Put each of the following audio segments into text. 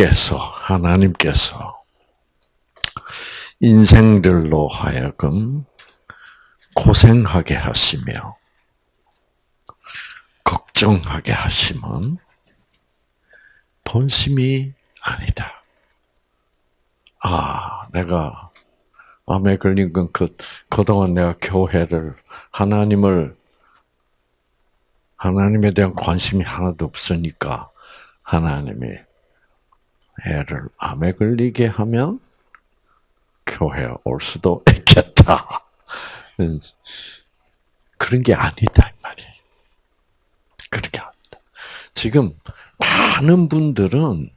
주께서 하나님께서 인생들로 하여금 고생하게 하시며 걱정하게 하시면 본심이 아니다. 아, 내가 암에 걸린 건 그, 그동안 내가 교회를, 하나님을, 하나님에 대한 관심이 하나도 없으니까 하나님이 애를 암에 걸리게 하면 교회 올 수도 있겠다. 그런 게 아니다, 이 말이에요. 그렇게 합니다. 지금 많은 분들은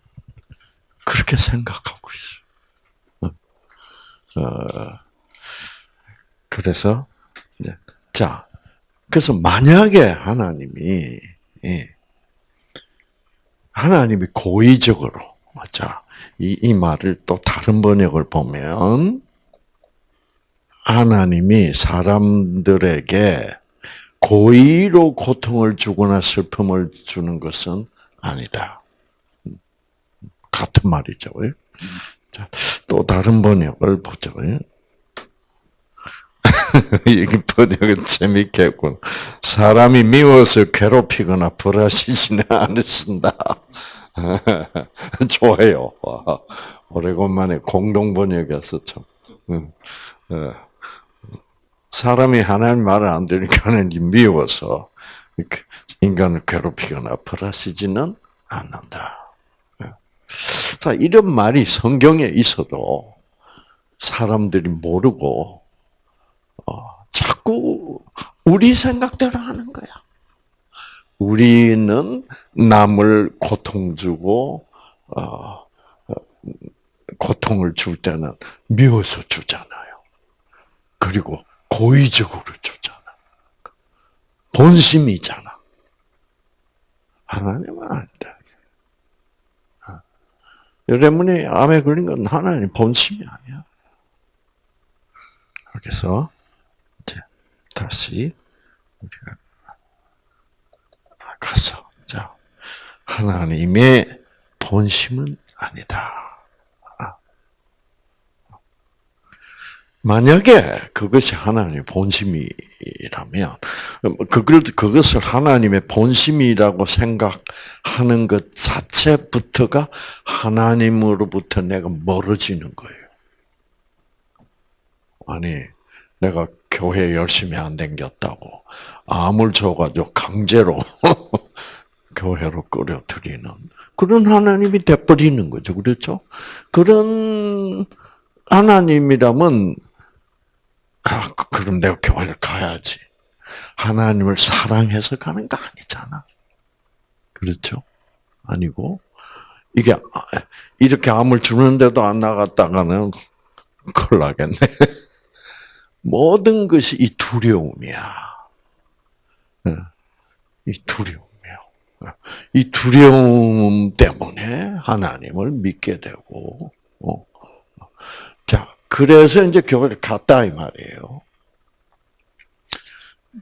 그렇게 생각하고 있어요. 어, 그래서, 자, 그래서 만약에 하나님이, 예, 하나님이 고의적으로, 자, 이, 이 말을 또 다른 번역을 보면, 하나님이 사람들에게 고의로 고통을 주거나 슬픔을 주는 것은 아니다. 같은 말이죠. 자, 또 다른 번역을 보죠. 이 번역은 재밌겠군. 사람이 미워서 괴롭히거나 불하시지는 않으신다. 좋아요. 오래간만에 공동 번역에서 참. 어. 사람이 하나님 말을 안 들으니까 미워서 인간을 괴롭히거나 벌하시지는 않는다. 자, 이런 말이 성경에 있어도 사람들이 모르고 어, 자꾸 우리 생각대로 하는 거야. 우리는 남을 고통 주고 어, 고통을 줄 때는 미워서 주잖아요. 그리고 고의적으로 주잖아. 본심이잖아. 하나님은 아니다. 여러분이 암에 걸린 건 하나님 본심이 아니야. 그래서 이제 다시 우리가 가서 자 하나님의 본심은 아니다. 만약에 그것이 하나님의 본심이라면, 그걸, 그것을 하나님의 본심이라고 생각하는 것 자체부터가 하나님으로부터 내가 멀어지는 거예요. 아니, 내가 교회 열심히 안 댕겼다고, 암을 줘가지고 강제로 교회로 끌어들이는 그런 하나님이 돼버리는 거죠. 그렇죠? 그런 하나님이라면 아, 그럼 내가 교회를 가야지. 하나님을 사랑해서 가는 거 아니잖아. 그렇죠? 아니고, 이게, 이렇게 암을 주는데도 안 나갔다가는 큰일 나겠네. 모든 것이 이 두려움이야. 이 두려움이야. 이 두려움 때문에 하나님을 믿게 되고, 어. 그래서 이제 교회를 갔다 이 말이에요.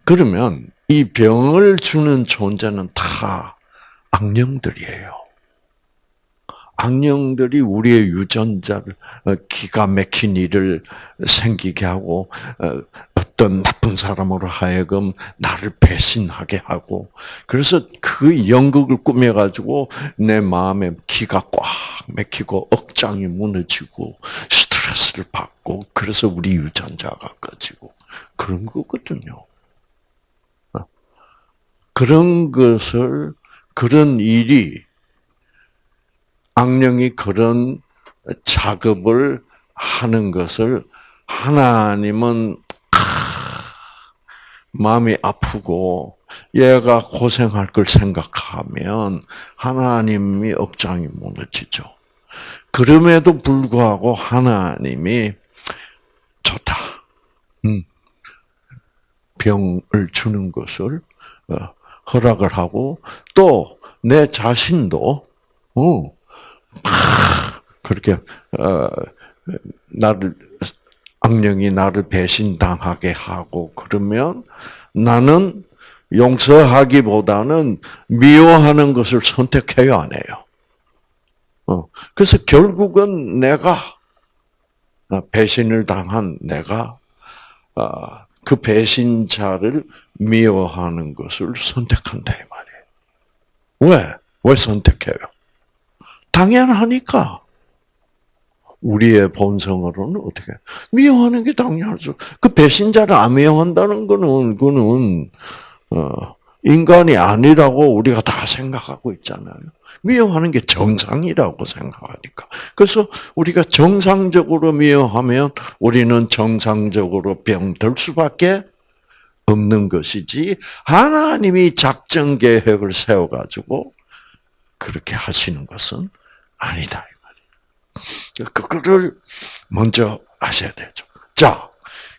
그러면 이 병을 주는 존재는 다 악령들이에요. 악령들이 우리의 유전자를 어, 기가 막힌 일을 생기게 하고 어, 어떤 나쁜 사람으로 하여금 나를 배신하게 하고 그래서 그 연극을 꾸며 가지고 내 마음에 기가 꽉 막히고 억장이 무너지고 스트레스를 받고 그래서 우리 유전자가 꺼지고 그런 거거든요. 어. 그런 것을 그런 일이 악령이 그런 작업을 하는 것을 하나님은 마음이 아프고 얘가 고생할 걸 생각하면 하나님이 억장이 무너지죠. 그럼에도 불구하고 하나님이 좋다. 음. 병을 주는 것을 어, 허락을 하고 또 내 자신도 어, 그렇게 어, 나를 악령이 나를 배신당하게 하고 그러면 나는 용서하기보다는 미워하는 것을 선택해요, 안 해요? 어. 그래서 결국은 내가 어, 배신을 당한 내가 어, 그 배신자를 미워하는 것을 선택한다 이 말이에요. 왜? 왜 선택해요? 당연하니까. 우리의 본성으로는 어떻게 미워하는 게 당연하죠. 그 배신자를 안 미워한다는 거는 그는 어, 인간이 아니라고 우리가 다 생각하고 있잖아요. 미워하는 게 정상이라고 생각하니까. 그래서 우리가 정상적으로 미워하면 우리는 정상적으로 병들 수밖에 없는 것이지 하나님이 작전 계획을 세워 가지고 그렇게 하시는 것은 아니다 이 말이에요. 그거를 먼저 아셔야 되죠. 자,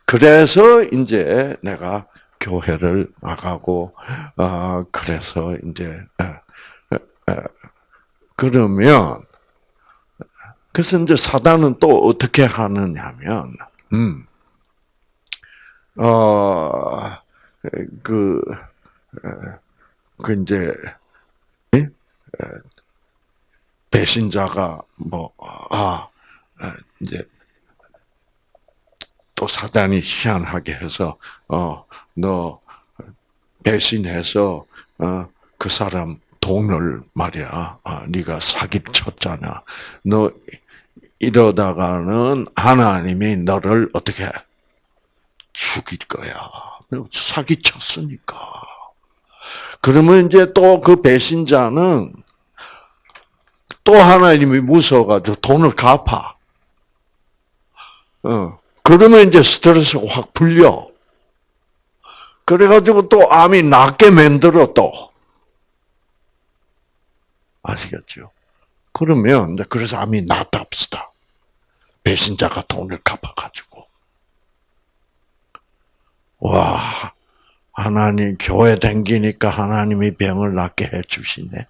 그래서 이제 내가 교회를 나가고 아 그래서 이제 그러면 그래서 이제 사단은 또 어떻게 하느냐면 음. 어, 그, 그, 이제, 배신자가, 뭐, 아, 이제, 또 사단이 희한하게 해서, 어, 너, 배신해서, 어, 그 사람 돈을 말이야, 아, 네가 사기를 쳤잖아. 너, 이러다가는 하나님이 너를 어떻게 죽일 거야. 사기 쳤으니까. 그러면 이제 또 그 배신자는 또 하나님이 무서워가지고 돈을 갚아. 어. 그러면 이제 스트레스가 확 풀려. 그래가지고 또 암이 낫게 만들어 또. 아시겠죠? 그러면 그래서 암이 낫다 합시다. 배신자가 돈을 갚아가지고. 와, 하나님 교회 댕기니까 하나님이 병을 낫게 해 주시네.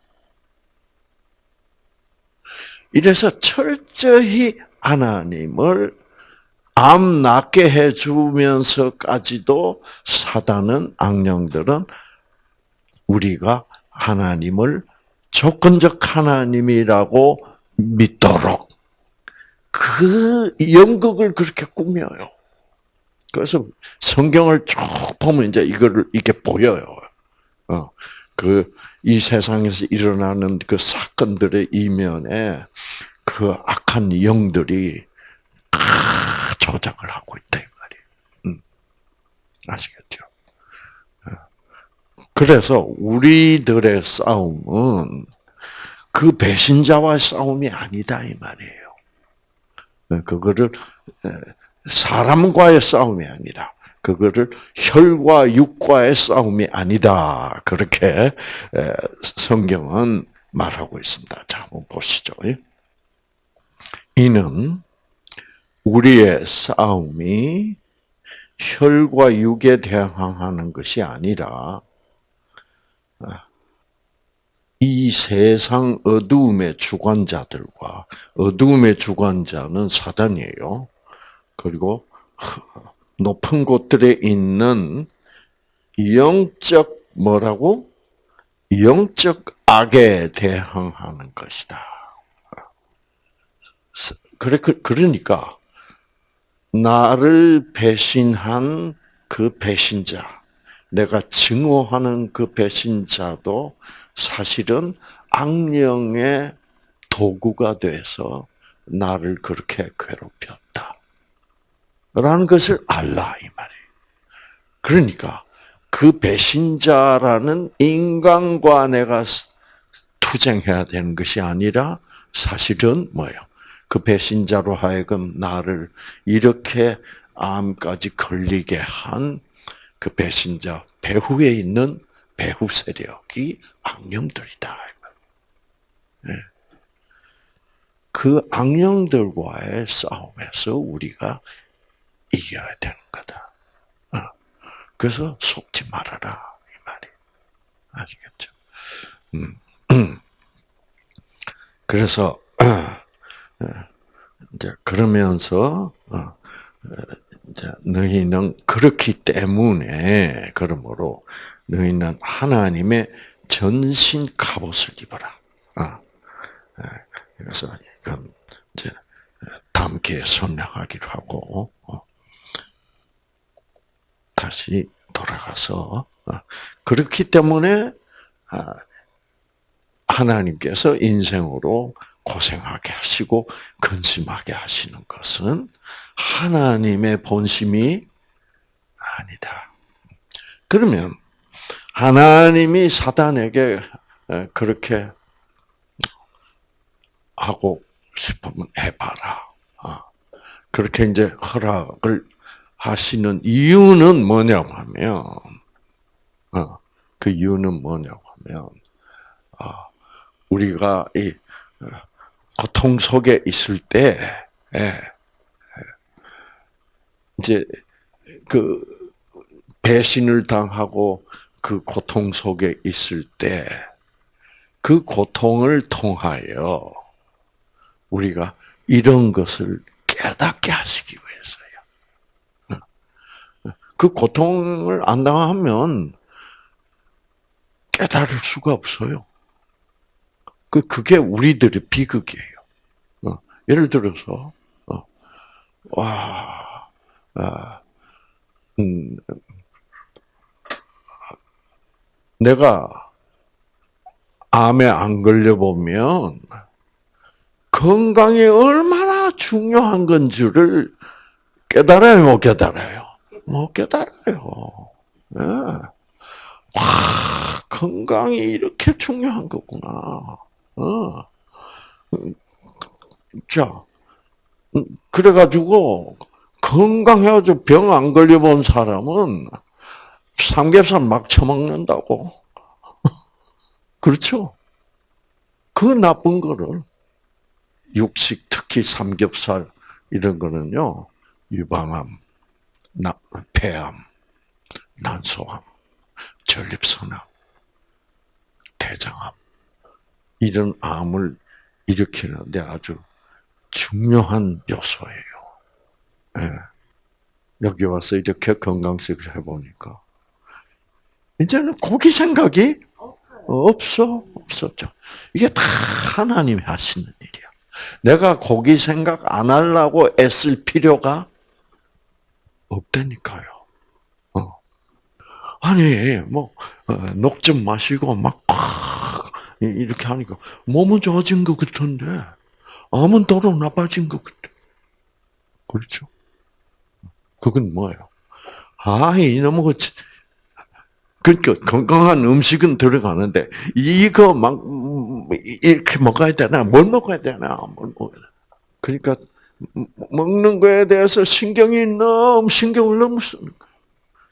이래서 철저히 하나님을 암 낫게 해 주면서까지도 사단은 악령들은 우리가 하나님을 조건적 하나님이라고 믿도록 그 연극을 그렇게 꾸며요. 그래서 성경을 쭉 보면 이제 이거를 이게 보여요. 어, 그, 이 세상에서 일어나는 그 사건들의 이면에 그 악한 영들이 다 조작을 하고 있다, 이 말이에요. 음. 아시겠죠? 어. 그래서 우리들의 싸움은 그 배신자와의 싸움이 아니다, 이 말이에요. 어, 그거를, 사람과의 싸움이 아니라 그거를 혈과 육과의 싸움이 아니다. 그렇게 성경은 말하고 있습니다. 자, 한번 보시죠. 이는 우리의 싸움이 혈과 육에 대항하는 것이 아니라 이 세상 어두움의 주관자들과 어두움의 주관자는 사단이에요. 그리고 높은 곳들에 있는 영적 뭐라고? 영적 악에 대항하는 것이다. 그래 그, 그러니까 나를 배신한 그 배신자, 내가 증오하는 그 배신자도 사실은 악령의 도구가 돼서 나를 그렇게 괴롭혔다. 라는 것을 알라 이 말이에요. 그러니까 그 배신자라는 인간과 내가 투쟁해야 되는 것이 아니라 사실은 뭐예요? 그 배신자로 하여금 나를 이렇게 암까지 걸리게 한 그 배신자 배후에 있는 배후 세력이 악령들이다. 네. 그 악령들과의 싸움에서 우리가 이겨야 되는 거다. 어. 그래서 속지 말아라 이 말이 아시겠죠? 음. 그래서 어, 이제 그러면서 어, 이제 너희는 그렇기 때문에 그러므로 너희는 하나님의 전신 갑옷을 입어라. 그래서 이건 이제 기회에 설명하기로 하고 어. 다시 돌아가서 어. 그렇기 때문에 아, 하나님께서 인생으로 고생하게 하시고 근심하게 하시는 것은 하나님의 본심이 아니다. 그러면 하나님이 사단에게 그렇게 하고 싶으면 해봐라. 어. 그렇게 이제 허락을 하시는 이유는 뭐냐고 하면, 어, 그 이유는 뭐냐고 하면, 아, 우리가 이 어, 고통 속에 있을 때, 예, 이제 그 배신을 당하고 그 고통 속에 있을 때, 그 고통을 통하여 우리가 이런 것을 깨닫게 하시기 위해서요. 그 고통을 안 당하면 깨달을 수가 없어요. 그 그게 우리들의 비극이에요. 어, 예를 들어서 어, 와, 아, 음, 내가 암에 안 걸려 보면 건강이 얼마나 중요한 건지를 깨달아요, 못 깨달아요? 못 깨달아요. 네. 와, 건강이 이렇게 중요한 거구나. 어. 자, 그래가지고, 건강해가지고 병 안 걸려본 사람은 삼겹살 막 처먹는다고. 그렇죠? 그 나쁜 거를 육식, 특히 삼겹살 이런 거는요, 유방암, 폐암, 난소암, 전립선암, 대장암 이런 암을 일으키는데 아주 중요한 요소예요. 네. 여기 와서 이렇게 건강식을 해보니까 이제는 고기 생각이 없어 없었죠. 이게 다 하나님이 하시는 일이야. 내가 고기 생각 안 하려고 애쓸 필요가 없다니까요. 어. 아니, 뭐, 어, 녹좀 마시고 막, 이렇게 하니까 몸은 좋아진 것 같은데, 암은 더러 나빠진 것 같아. 그렇죠? 그건 뭐예요? 아, 이놈의 그 그러니까 건강한 음식은 들어가는데 이거 막 이렇게 먹어야 되나? 뭘 먹어야 되나? 뭘 먹어야 되나? 그러니까 먹는 거에 대해서 신경이 너무 신경을 너무 쓰는 거야.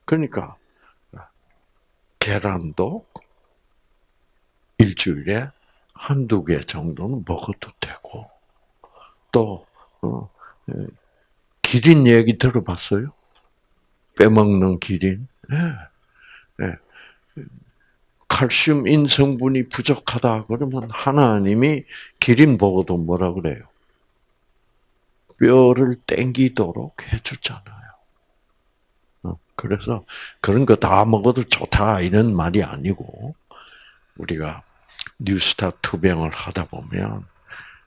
그러니까 계란도 일주일에 한두 개 정도는 먹어도 되고 또 어, 예, 기린 얘기 들어봤어요? 빼먹는 기린. 네. 네. 칼슘 인성분이 부족하다 그러면 하나님이 기린 보고도 뭐라 그래요? 뼈를 땡기도록 해주잖아요. 어, 그래서 그런 거 다 먹어도 좋다 이런 말이 아니고 우리가 뉴스타 투병을 하다 보면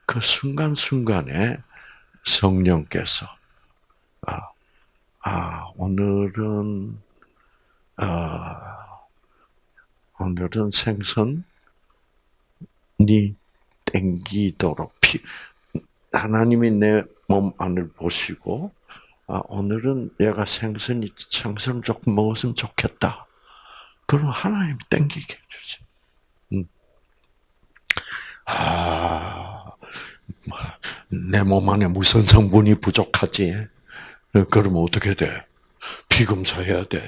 그 순간순간에 성령께서 아, 아 오늘은 아, 오늘은 생선이 땡기도록 피, 하나님이 내 몸 안을 보시고 아, 오늘은 얘가 생선이 생선 조금 먹었으면 좋겠다. 그럼 하나님 땡기게 해주지. 음. 아, 내 몸 안에 무슨 성분이 부족하지? 그러면 어떻게 돼? 피검사해야 돼.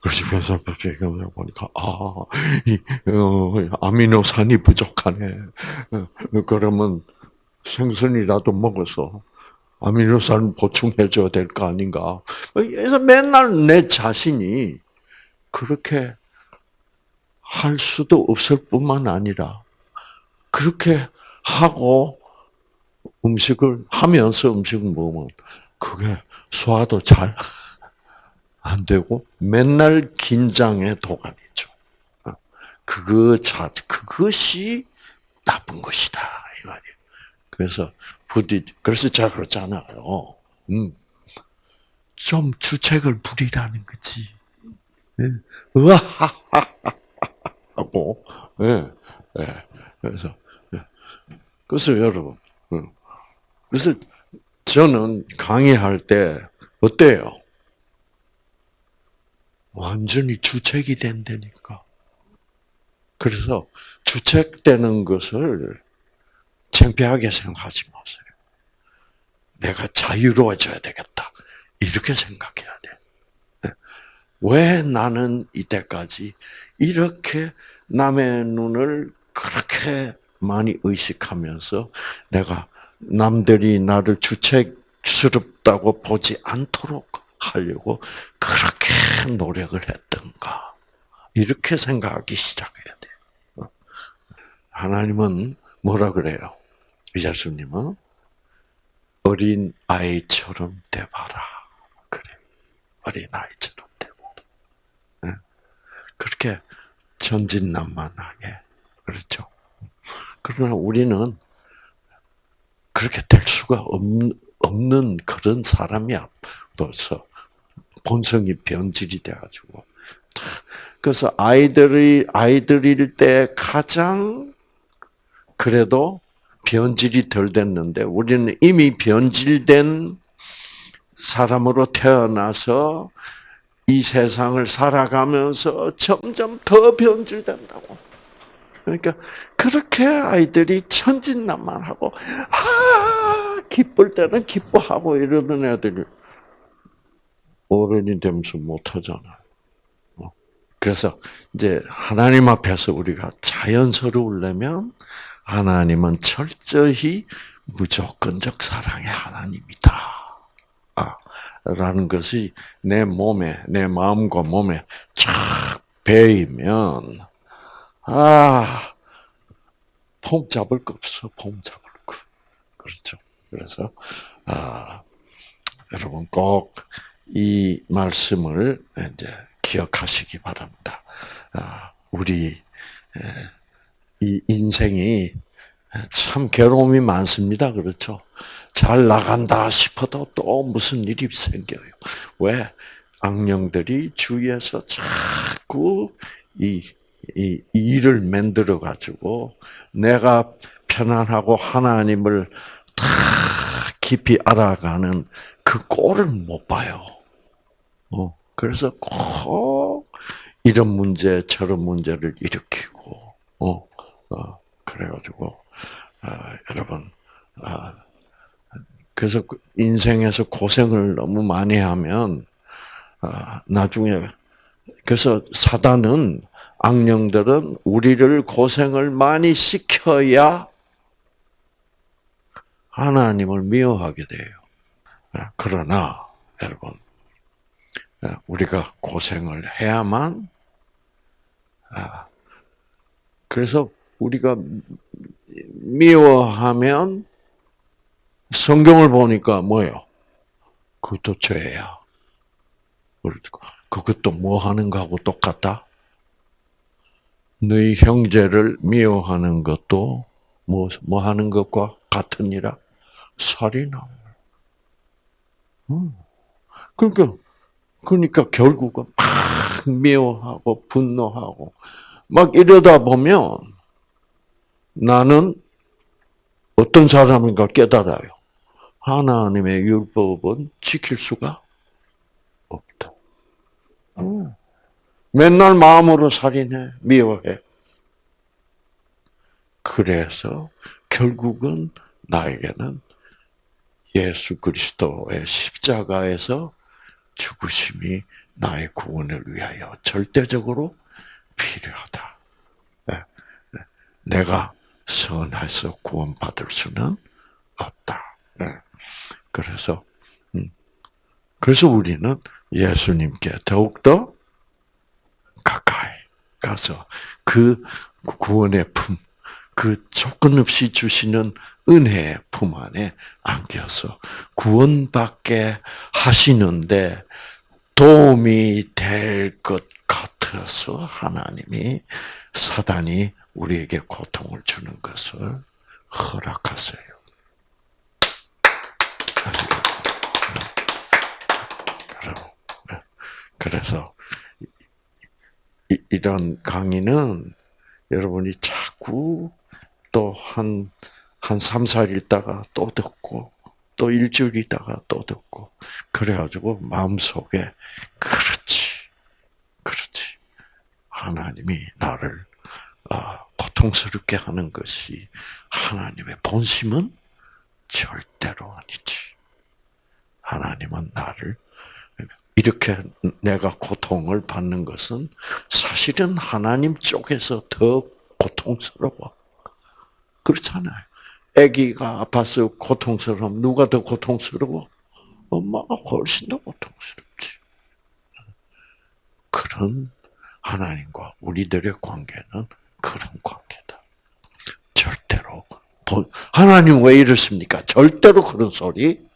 그래서 변산법칙을 보니까 아, 이, 어, 아미노산이 부족하네. 어, 그러면 생선이라도 먹어서 아미노산 보충해줘야 될 거 아닌가. 그래서 맨날 내 자신이 그렇게 할 수도 없을 뿐만 아니라 그렇게 하고 음식을 하면서 음식을 먹으면 그게 소화도 잘 안 되고 맨날 긴장의 도가니죠. 어, 그거 자 그것이 나쁜 것이다 이 말이에요. 그래서 부디 그래서 제가 그렇잖아요. 음. 좀 주책을 부리라는 거지. 예. 으하하하 하고 예. 예. 그래서 예. 그래서 여러분 음. 그래서 저는 강의할 때 어때요? 완전히 주책이 된다니까. 그래서 주책되는 것을 창피하게 생각하지 마세요. 내가 자유로워져야 되겠다. 이렇게 생각해야 돼. 네. 왜 나는 이때까지 이렇게 남의 눈을 그렇게 많이 의식하면서 내가 남들이 나를 주책스럽다고 보지 않도록 하려고 그렇게 노력을 했던가. 이렇게 생각하기 시작해야 돼. 어. 하나님은 뭐라 그래요? 예수님은 어린 아이처럼 돼봐라. 그래. 어린 아이처럼 돼봐라. 그렇게 천진난만하게. 그렇죠. 그러나 우리는 그렇게 될 수가 없는 그런 사람이야. 벌써 본성이 변질이 돼가지고. 그래서 아이들이 아이들일 때 가장 그래도 변질이 덜 됐는데 우리는 이미 변질된 사람으로 태어나서 이 세상을 살아가면서 점점 더 변질된다고. 그러니까 그렇게 아이들이 천진난만하고 아 기쁠 때는 기뻐하고 이러던 애들이 어른이 되면서 못하잖아요. 어. 그래서 이제 하나님 앞에서 우리가 자연스러우려면 하나님은 철저히 무조건적 사랑의 하나님이다. 아, 라는 것이 내 몸에, 내 마음과 몸에 착 배이면, 아, 폼 잡을 거 없어, 폼 잡을 거. 그렇죠. 그래서, 아, 여러분 꼭 이 말씀을 이제 기억하시기 바랍니다. 아, 우리, 이 인생이 참 괴로움이 많습니다. 그렇죠? 잘 나간다 싶어도 또 무슨 일이 생겨요. 왜? 악령들이 주위에서 자꾸 이, 이 일을 만들어 가지고 내가 편안하고 하나님을 다 깊이 알아가는 그 꼴을 못 봐요. 어, 그래서 꼭 이런 문제 저런 문제를 일으키고 어, 어, 그래가지고, 아, 여러분, 아, 그래서 그 인생에서 고생을 너무 많이 하면, 아, 나중에, 그래서 사단은, 악령들은 우리를 고생을 많이 시켜야 하나님을 미워하게 돼요. 아, 그러나, 여러분, 아, 우리가 고생을 해야만, 그래서 우리가 미워하면 성경을 보니까 뭐예요? 그것도 죄야. 그것도 뭐 하는 거하고 똑같다? 너희 형제를 미워하는 것도 뭐, 뭐 하는 것과 같으니라? 살인함. 음. 그러니까, 그러니까 결국은 막 미워하고 분노하고 막 이러다 보면 나는 어떤 사람인가 깨달아요. 하나님의 율법은 지킬 수가 없다. 음. 맨날 마음으로 살인해, 미워해. 그래서 결국은 나에게는 예수 그리스도의 십자가에서 죽으심이 나의 구원을 위하여 절대적으로 필요하다. 네. 네. 내가 선해서 구원받을 수는 없다. 네. 그래서 음. 그래서 우리는 예수님께 더욱더 가까이 가서 그 구원의 품, 그 조건 없이 주시는 은혜의 품 안에 안겨서 구원받게 하시는데 도움이 될 것 같아서 하나님이 사단이 우리에게 고통을 주는 것을 허락하세요. 그래서 이- 이런 강의는 여러분이 자꾸 또 한, 한 3, 4일 있다가 또 듣고, 또 일주일 있다가 또 듣고, 그래가지고 마음속에, 그렇지, 그렇지. 하나님이 나를, 아, 고통스럽게 하는 것이 하나님의 본심은 절대로 아니지. 하나님은 나를 이렇게 내가 고통을 받는 것은 사실은 하나님 쪽에서 더 고통스러워. 그렇잖아요. 아기가 아파서 고통스러움 누가 더 고통스러워? 엄마가 훨씬 더 고통스럽지. 그런 하나님과 우리들의 관계는 그런 관계다. 절대로 보- 하나님 왜 이렇습니까? 절대로 그런 소리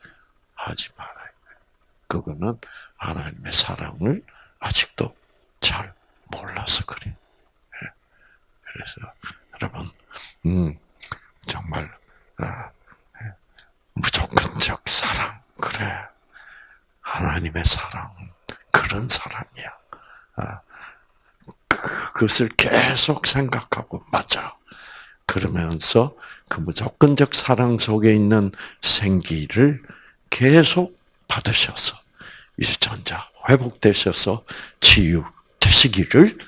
하지 말아요. 그거는 하나님의 사랑을 아직도 잘 몰라서 그래. 예. 그래서 여러분, 음, 정말. 무조건적 사랑 그래. 하나님의 사랑 그런 사랑이야. 아, 그것을 계속 생각하고 맞아. 그러면서 그 무조건적 사랑 속에 있는 생기를 계속 받으셔서 유전자 회복되셔서 치유 되시기를